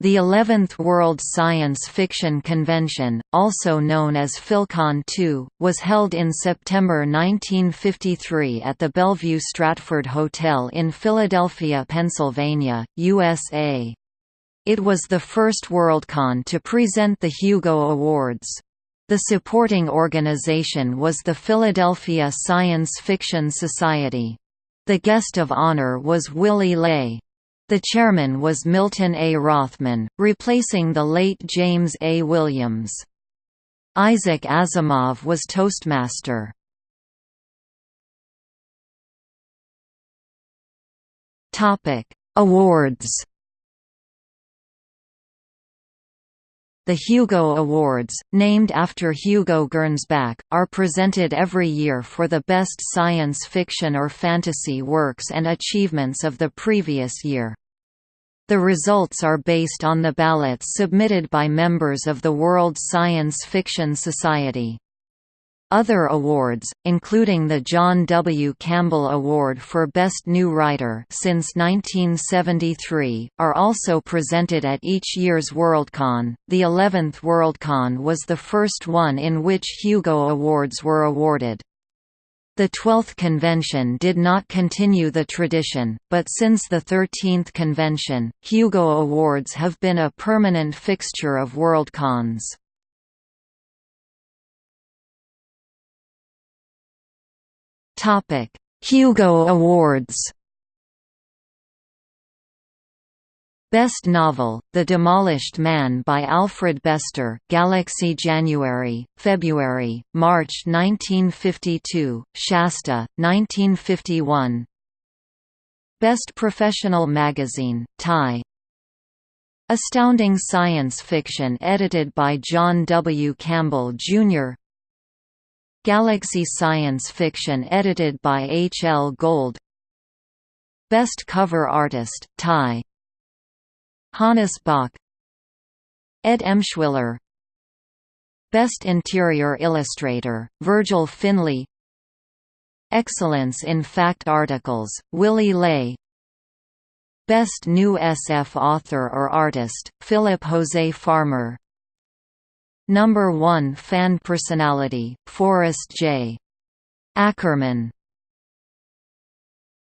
The 11th World Science Fiction Convention, also known as PhilCon II, was held in September 1953 at the Bellevue Stratford Hotel in Philadelphia, Pennsylvania, USA. It was the first Worldcon to present the Hugo Awards. The supporting organization was the Philadelphia Science Fiction Society. The guest of honor was Willy Ley. The chairman was Milton A. Rothman, replacing the late James A. Williams. Isaac Asimov was Toastmaster. Awards The Hugo Awards, named after Hugo Gernsback, are presented every year for the best science fiction or fantasy works and achievements of the previous year. The results are based on the ballots submitted by members of the World Science Fiction Society. Other awards, including the John W. Campbell Award for Best New Writer since 1973, are also presented at each year's Worldcon. The 11th Worldcon was the first one in which Hugo Awards were awarded. The 12th convention did not continue the tradition, but since the 13th convention, Hugo Awards have been a permanent fixture of Worldcons. Hugo Awards. Best Novel, The Demolished Man by Alfred Bester Galaxy January, February, March 1952, Shasta, 1951 Best Professional Magazine, Tie Astounding Science Fiction edited by John W. Campbell, Jr. Galaxy Science Fiction edited by H. L. Gold. Best Cover Artist, Ty. Hannes Bok Ed Emshwiller Best Interior Illustrator, Virgil Finley. Excellence in Fact Articles, Willy Ley. Best New SF Author or Artist, Philip Jose Farmer Number 1 fan personality, Forrest J. Ackerman